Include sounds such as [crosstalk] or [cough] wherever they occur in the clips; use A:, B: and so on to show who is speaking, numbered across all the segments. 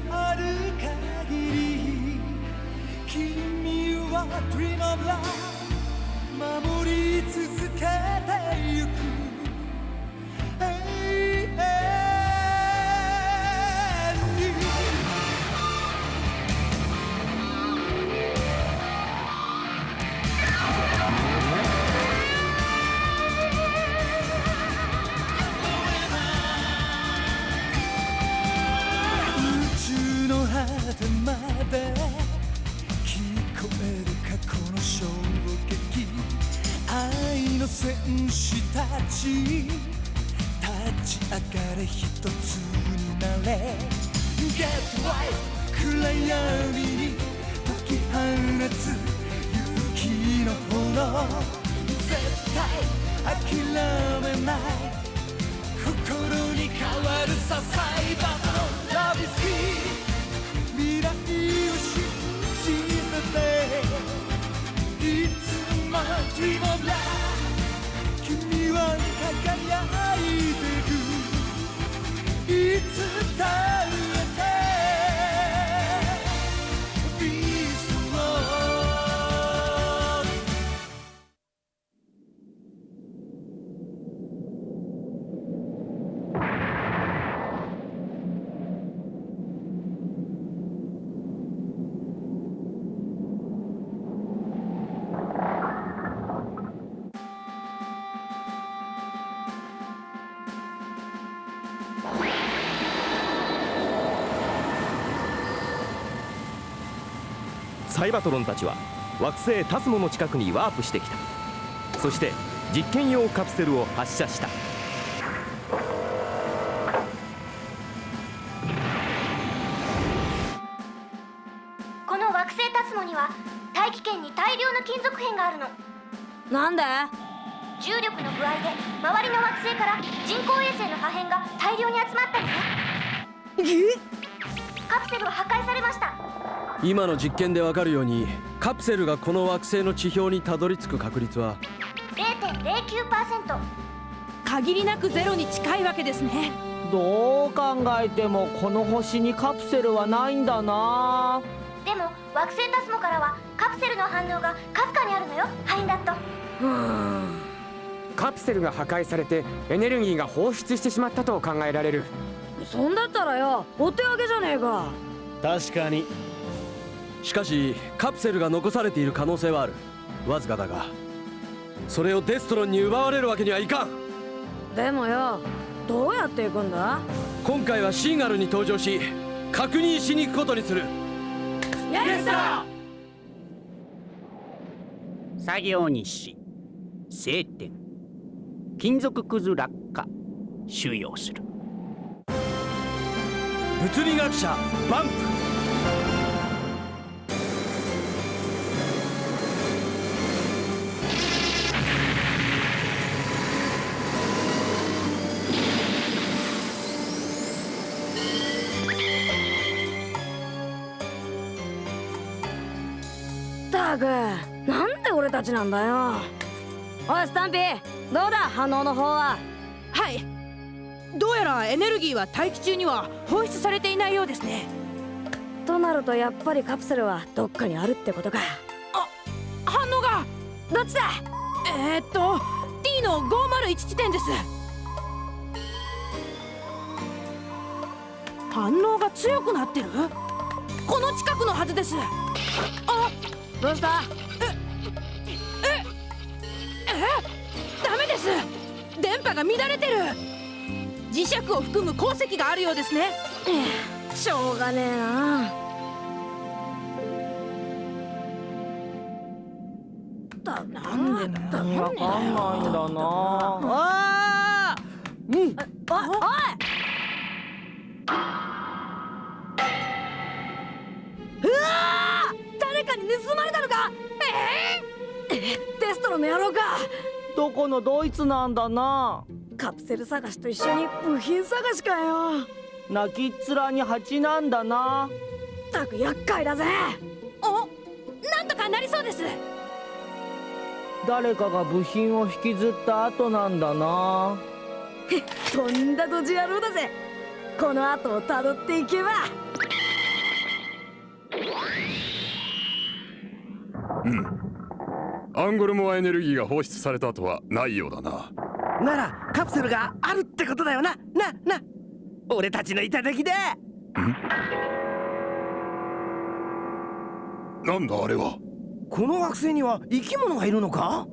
A: のある限り君は Dream of Love 守り続けてゆく。の戦士たち。立ち上がれ一つになれ。Get right 暗闇に解き放つ勇気の炎。絶対諦めない。心に変わるさサイバーの Love is here 未来を信じてて。いつも Dream of Love 輝いてく。いつだ
B: サイバトロンたちは惑星タスモの近くにワープしてきた。そして実験用カプセルを発射した。
C: この惑星タスモには大気圏に大量の金属片があるの。
D: なんで
C: 重力の具合で周りの惑星から人工衛星の破片が大量に集まったのねカプセルは破壊されました。
E: 今の実験でわかるようにカプセルがこの惑星の地表にたどり着く確率は
C: 0.09%
D: 限りなくゼロに近いわけですね。
F: どう考えてもこの星にカプセルはないんだな。
C: でも惑星タスモからはカプセルの反応がかすかにあるのよ。ハインダット
G: カプセルが破壊されてエネルギーが放出してしまったと考えられる
D: そんだったらよお手上げじゃねえか。
E: 確かに。しかしカプセルが残されている可能性はある。わずかだがそれをデストロンに奪われるわけにはいかん。
D: でもよどうやって行くんだ？
E: 今回はシーガルに登場し確認しに行くことにする。
D: イエスだ
H: 作業日誌晴天金属くず落下収容する
E: 物理学者バンプ
D: なんで俺たちなんだよ。おいスタンピーどうだ？反応の方は。
I: はいどうやらエネルギーは大気中には放出されていないようですね。
D: となるとやっぱりカプセルはどっかにあるってことか。
I: 反応が。
D: どっちだ？
I: えー、っと T の501地点です。反応が強くなってる？この近くのはずです。あ
D: どうした？
I: えダメです。電波が乱れてる磁石を含む鉱石があるようですね。
D: しょうがねえな。だ
I: なんでだ
F: わかんないんだな。
D: あ
F: うん。
D: おいおいうわー誰かに盗まれたのか。ええテストの野郎か。
F: どこのドイツなんだな
D: カプセル探しと一緒に部品探しかよ。
F: 泣きっ面に蜂なんだな。
D: たく厄介だぜ。
I: おなんとかなりそうです。
F: 誰かが部品を引きずった後なんだな。
D: へ [laughs] とんだドジ野郎だぜ。この後をたどっていけば。うん。
J: アンゴルモアエネルギーが放出された後はないようだな。
K: ならカプセルがあるってことだよな。なな。俺たちの頂で。
J: なんだあれは？
K: この惑星には生き物がいるのか？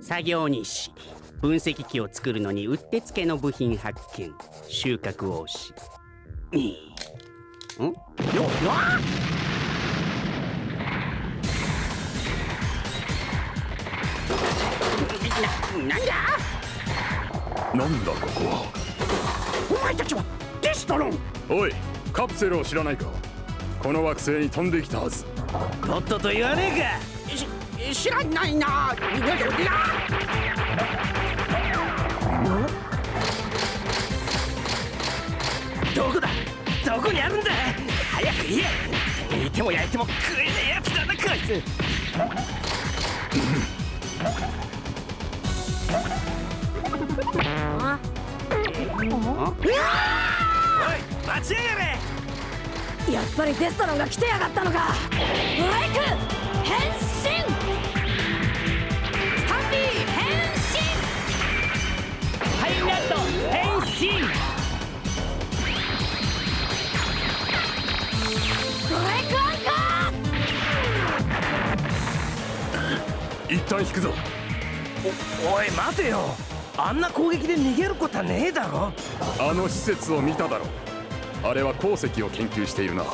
H: 作業日誌。分析機を作るのにうってつけの部品発見。収穫をし。ん？よわななんだ？
J: なんだここは？
H: お前たちはデストロン
J: おいカプセルを知らないか？この惑星に飛んできたはず。
K: とっとと言わね
H: えか。知らないな。
K: どこだ？どこにあるんだ？早く言え。煮ても焼いても食えねえやつだなこいつ待ちやがれ
D: やっぱりデストロンが来てやがったのかブレイク変身スタンリー変身
F: ハイナット変身
D: ブレイクアンカー
J: 一旦引くぞ。
K: おおい待てよ。あんな攻撃で逃げることはねえだろ。
J: あの施設を見ただろ。あれは鉱石を研究しているな。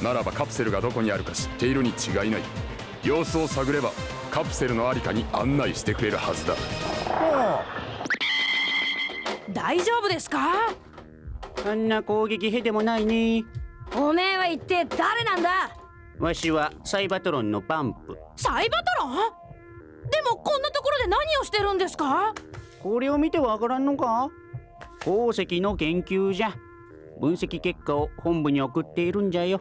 J: ならばカプセルがどこにあるか知っているに違いない。様子を探ればカプセルのありかに案内してくれるはずだ。
I: 大丈夫ですか？
H: あんな攻撃へでもないね。
D: おめえは一体誰なんだ？
H: わしはサイバトロンのパンプ。
I: サイバトロン？でもこんなところで何をしてるんですか？
H: これを見てわからんのか？鉱石の研究じゃ。分析結果を本部に送っているんじゃよ。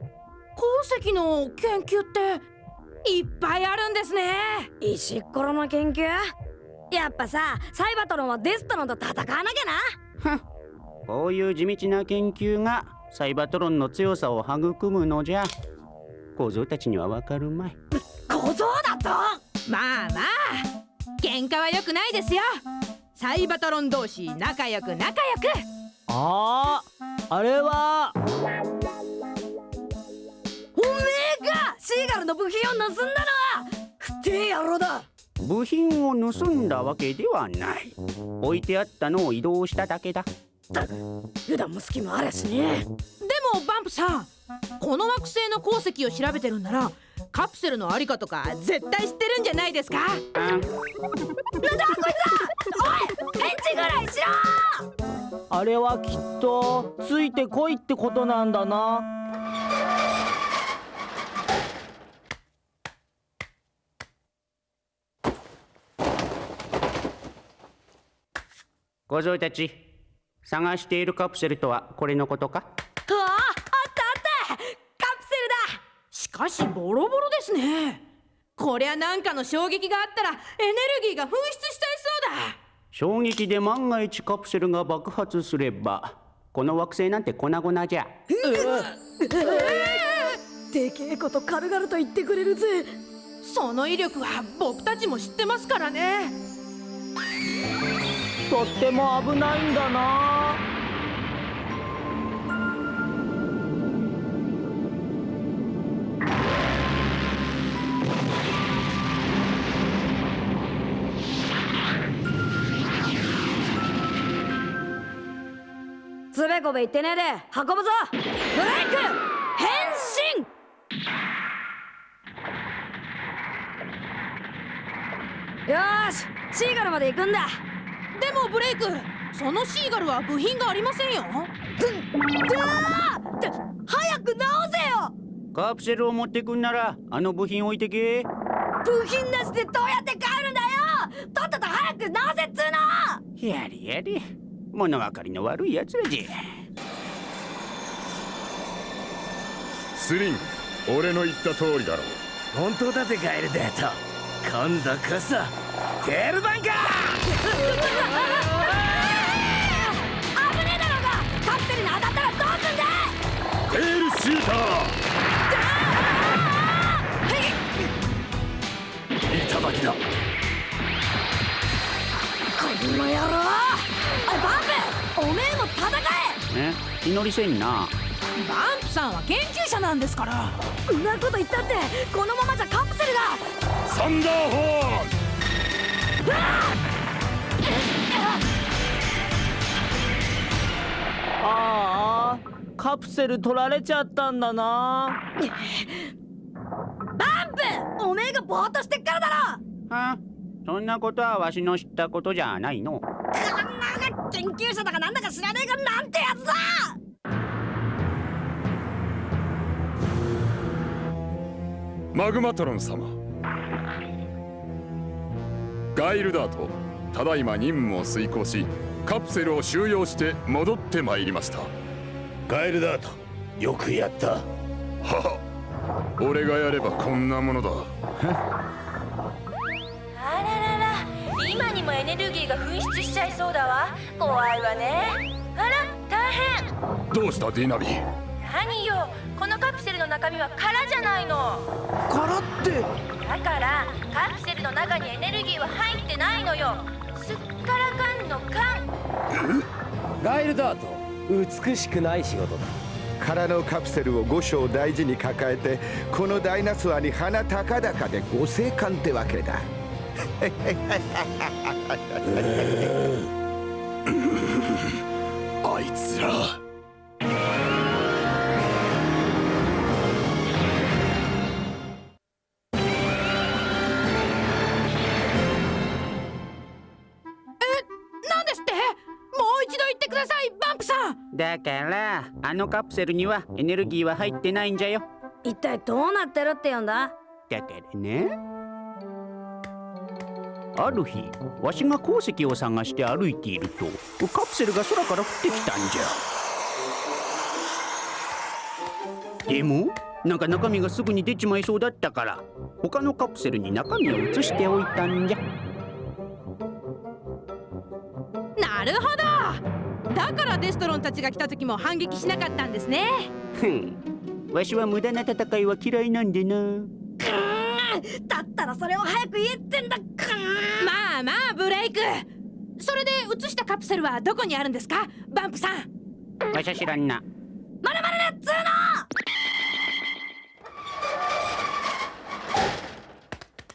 I: 鉱石の研究っていっぱいあるんですね。
D: 石っころの研究？やっぱさサイバトロンはデストロンと戦わなきゃな。
H: こういう地道な研究がサイバトロンの強さを育むのじゃ。小僧たちにはわかるまい。
D: 小僧だと？
I: まあまあ。喧嘩は良くないですよサイバトロン同士仲良く仲良く。
F: あああれは？
D: おめえがシーガルの部品を盗んだのは？不定野郎だ。
H: 部品を盗んだわけではない。置いてあったのを移動しただけだ。
D: 普段も隙もあるしね。
I: でもバンプさん。この惑星の鉱石を調べてるんならカプセルのありかとか絶対知ってるんじゃないですか？
D: なんだこいつ！おい返事ぐらいしろ！
F: あれはきっとついてこいってことなんだな。
H: 小僧たち探しているカプセルとはこれのことか？
D: あああったあったカプセルだ
I: しかしボロボロですね。こりゃなんかの衝撃があったらエネルギーが噴出しちゃいそうだ。
H: 衝撃で万が一カプセルが爆発すればこの惑星なんて粉々じゃ。
D: でけえこと軽々と言ってくれるぜ。
I: その威力は僕たちも知ってますからね。
F: とっても危ないんだな
D: つべこべ言ってねえで運ぶぞ。ブレイク!変身!よーしシーガルまで行くんだ。
I: でもブレイクそのシーガルは部品がありませんよ。
D: うわーって早く直せよ。
H: カプセルを持ってくんならあの部品置いてけ。
D: 部品なしでどうやって帰るんだよ。とっとと早く直せっつうの。
H: やれやれ物分かりの悪いやつらじゃ。
J: スリン俺の言った通りだろ
K: 本当だぜガエルデート。今度こそテールバンカー！
D: 危ねえだろうが！カプセルに当たったらどうすんだ！
J: テーシューター！いただきだ。
D: この野郎バンプおめえも戦
H: え。気乗りせんな。
I: バンプさんは研究者なんですから。
D: えんなこと言ったってこのままじゃカプセルが
J: サンダーホーン。
F: ああカプセル取られちゃったんだな。
D: バンプおめえがぼーっとしてっからだろ。
H: はそんなことはわしの知ったことじゃないの
D: 研究者だかなんだか知らねえがなんてやつだ！
J: マグマトロン様。ガイルダートただいま任務を遂行しカプセルを収容して戻ってまいりました。
L: ガイルダートよくやった。
J: はは。俺がやればこんなものだ [laughs]
C: にもエネルギーが噴出しちゃいそうだわ。怖いわね。あら大変。
J: どうしたディナビ
C: 何よ。このカプセルの中身は空じゃないの。
F: 空って？
C: だからカプセルの中にエネルギーは入ってないのよ。すっからかんのかん
E: ガイルダート美しくない仕事だ。
M: 空のカプセルを5章大事に抱えてこのダイナソアに鼻高々でご生還ってわけだ
J: あいつら
I: なんですって？もう一度言ってください。バンプさん。
H: だからあのカプセルにはエネルギーは入ってないんじゃよ。
D: 一体どうなってるって言うんだ？
H: だからねある日わしが鉱石を探して歩いているとカプセルが空から降ってきたんじゃ。でもなんか中身がすぐに出ちまいそうだったから他のカプセルに中身を移しておいたんじゃ。
I: なるほど。だからデストロンたちが来た時も反撃しなかったんですね。
H: ふん。わしは無駄な戦いは嫌いなんでな
D: だったらそれを早く言えってんだか
I: まあまあブレイク。それで移したカプセルはどこにあるんですか？バンプさん。
H: わしは知らんな。
D: まるまるなっつー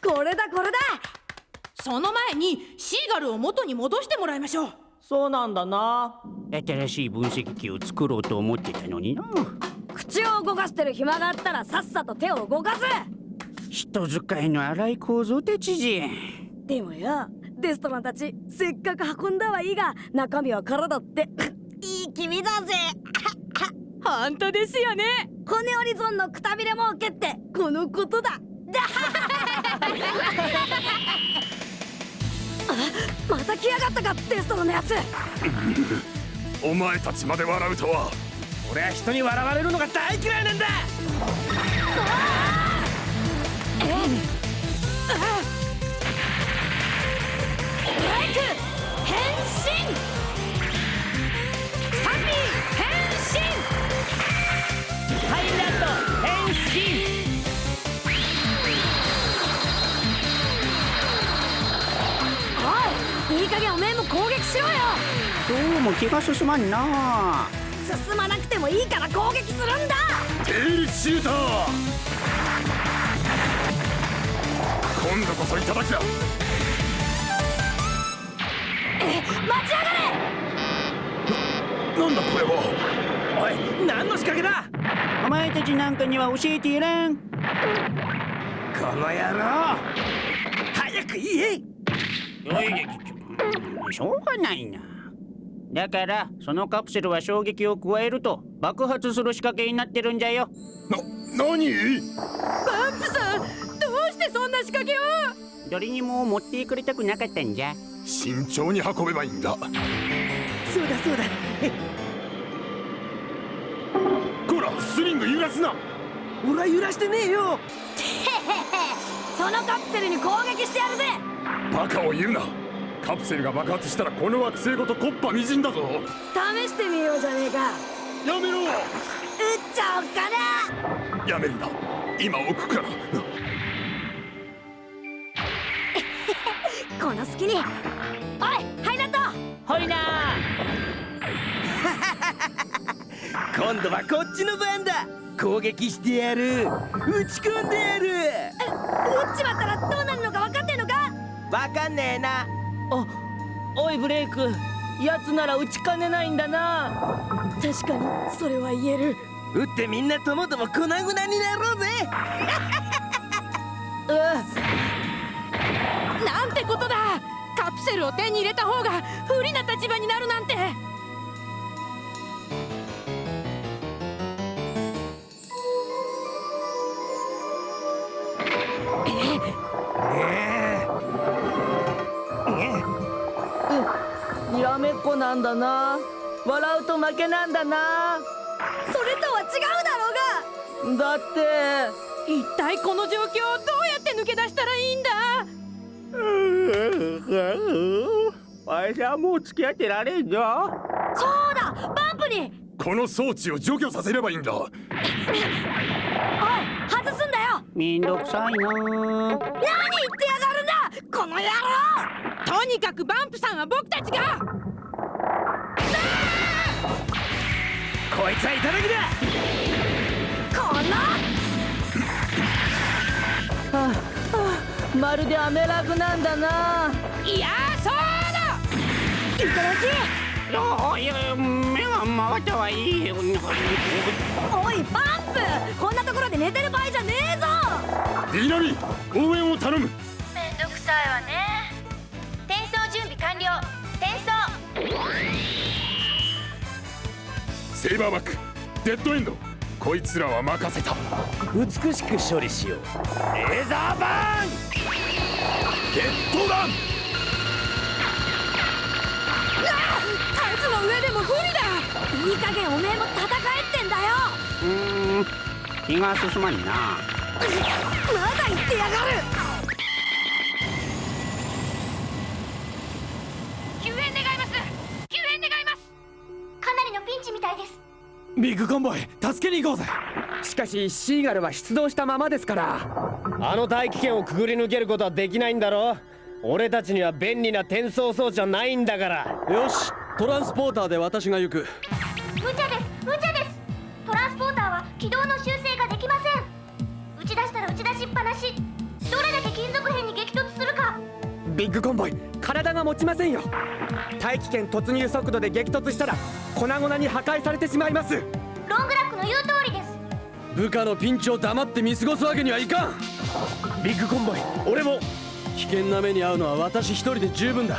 D: の！これだこれだ。
I: その前にシーガルを元に戻してもらいましょう。
F: そうなんだな。
H: 新しい分析機を作ろうと思ってたのにな。
D: 口を動かしてる暇があったらさっさと手を動かす
H: 人使いの荒い構造たちじゃ
D: でもよデストロンたちせっかく運んだはいいが中身は空だって。[laughs] いい気味だぜ。[laughs]
I: 本当ですよね。
D: 骨折り損のくたびれ儲けってこのことだ。[laughs] あまた来やがったかデストロンのやつ。
J: お前たちまで笑うとは。
K: 俺は人に笑われるのが大嫌いなんだ
H: どうも気が進まんな。
D: 進まなくてもいいから攻撃するんだ。
J: テールシューター今度こそいただきだ
D: え待ちやがれ。
J: なんだこれは。
K: おい何の仕掛けだ。
H: お前たちなんかには教えていらん。
K: この野郎。早く言え。
H: しょうがないな。だからそのカプセルは衝撃を加えると爆発する仕掛けになってるんじゃよ。
J: な何？
I: バンプさんどうしてそんな仕掛けを。
H: 誰にも持ってくれたくなかったんじゃ。
J: 慎重に運べばいいんだ。
K: そうだそうだ。
J: こらスリング揺らすな。
K: 俺は揺らしてねえよ。
D: そのカプセルに攻撃してやるぜ。
J: バカを言うな。カプセルが爆発したらこの惑星ごとコッパみじんだぞ。
D: 試してみようじゃねえか。
J: やめろ。
D: 撃っちゃおっかな。
J: やめるんだ今置くから
D: この隙に。おいハイナット
F: ほいな。[laughs]
K: 今度はこっちの番だ。攻撃してやる。打ち込んでやる。
D: 撃っちまったらどうなるのか分かってんのか。
K: わかんねえな。
F: あおいブレイク。やつなら打ちかねないんだな。
D: 確かにそれは言える。
K: 打ってみんなともとも粉々になろうぜ [laughs]
I: なんてことだ。カプセルを手に入れた方が不利な立場になるなんて。
F: にらめっこなんだな。笑うと負けなんだな。
D: それとは違うだろうが。
F: だって。
I: 一体この状況をどうやって抜け出したらいいんだ
K: わしはもう付き合ってられんぞ。
D: そうだバンプに。
J: この装置を除去させればいいんだ。
D: おい外すんだよ。
H: めんどくさいな。
D: 何言ってやがるんだ。この野郎。
I: とにかくバンプさんは僕たちが。
K: こいつはいただきだ。
D: この。
F: はあまるでアメラグなんだな。い
I: やそうだ。
D: いただ
H: おい目が回ったはいい
D: きおいバンプ。こんなところで寝てる場合じゃねえぞ。
J: ディナミ応援を頼む。
C: めんどくさいわね。転送準備完了。転送。
J: セイバーバックデッドエンド。こいつらは任せた。
B: 美しく処理しよう。レーザーバーン
J: ゲッ
I: タイツの上でも不利だ。
D: いい加減おめえも戦えってんだよ。
H: うーん気が進まんな
D: まだ言ってやがる。
I: 救援願います。救援願います。
C: かなりのピンチみたいです。
E: ビッグコンボイ助けに行こうぜ
G: しかしシーガルは出動したままですから。
E: あの大気圏をくぐり抜けることはできないんだろ俺たちには便利な転送装置はないんだから。よし。トランスポーターで私が行く。
C: 無茶です。無茶です。トランスポーターは軌道の修正ができません。打ち出したら打ち出しっぱなし。どれだけ金属片に激突するか。
G: ビッグコンボイ体が持ちませんよ。大気圏突入速度で激突したら粉々に破壊されてしまいます。
C: ロングラックの言う通りです
E: 部下のピンチを黙って見過ごすわけにはいかん。ビッグコンボイ俺も。危険な目に遭うのは私一人で十分だ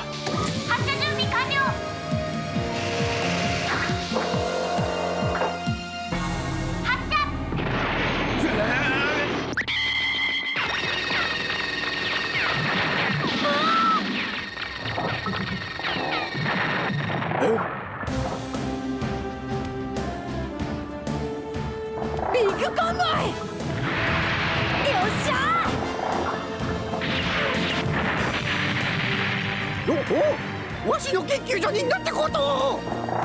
K: わしの研究所になってこと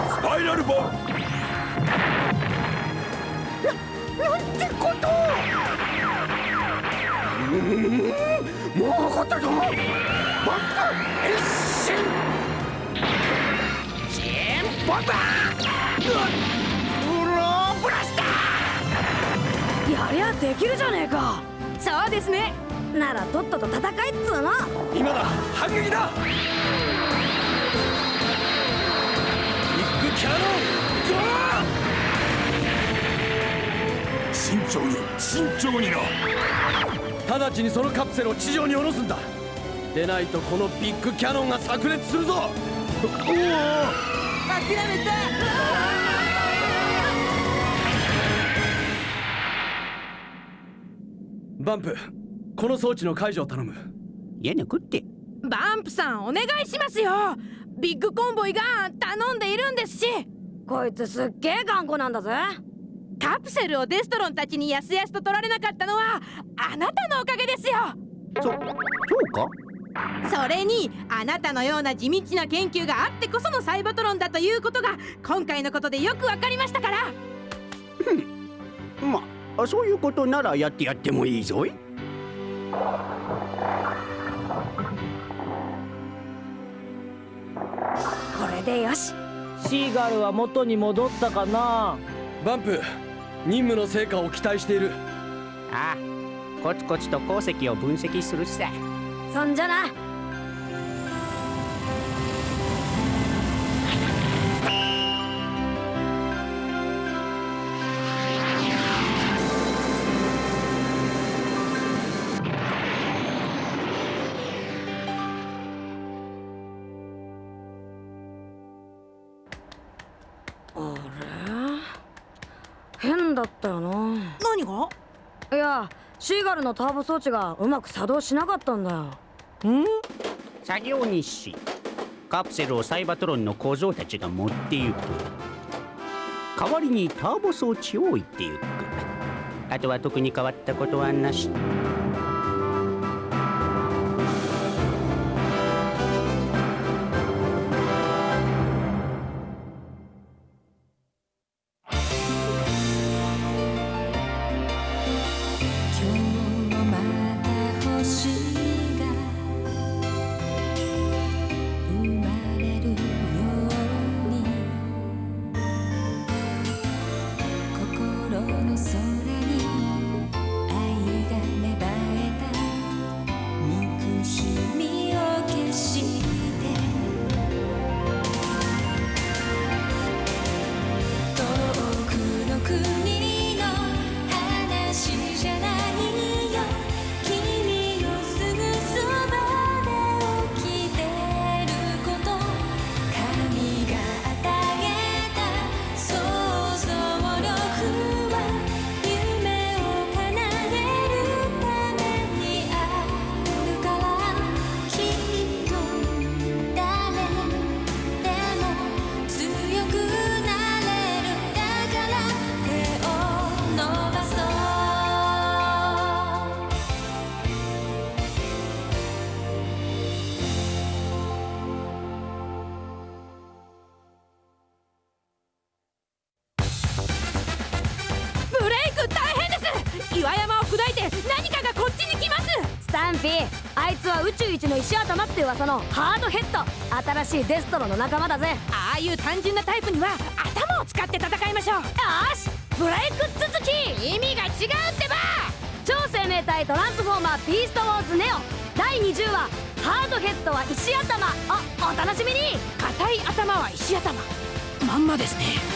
J: スパイラルボム
K: なんてことうもう怒ったぞ。バック一瞬チェーンボンバー。うローブラスタ
D: やりゃできるじゃねえか。
I: そうですね。
D: ならとっとと戦いっつうの。
E: 今だ。反撃だ
J: 慎重に。慎重にな。
E: 直ちにそのカプセルを地上に下ろすんだ。でないとこのビッグキャノンが炸裂するぞ。おお。
F: 諦めた。
E: バンプ。この装置の解除を頼む。
H: いや抜くって。
I: バンプさんお願いしますよビッグコンボイが頼んでいるんですし。
D: こいつすっげえ頑固なんだぜ。
I: カプセルをデストロンたちにやすやすと取られなかったのはあなたのおかげですよ。
H: そそうか？
I: それにあなたのような地道な研究があってこそのサイバトロンだということが今回のことでよくわかりましたから。
N: まあそういうことならやってやってもいいぞい
D: れでよし。
F: シーガルは元に戻ったかな？
E: バンプ任務の成果を期待している。
N: ああコツコツと鉱石を分析するさ。
D: そんじゃなナルのターボ装置がうまく作動しなかったんだよ。
N: ん？作業日誌カプセルをサイバトロンの小僧たちが持ってゆく。代わりにターボ装置を置いてゆく。あとは特に変わったことはなし。
D: 石頭って噂のハードヘッド新しいデストロの仲間だぜ。
I: ああいう単純なタイプには頭を使って戦いましょう。よ
D: しブレイク続き。
I: 意味が違うってば。
D: 超生命体トランスフォーマービーストウォーズネオ。第20話ハードヘッドは石頭。あお楽しみに。
I: 硬い頭は石頭。まんまですね。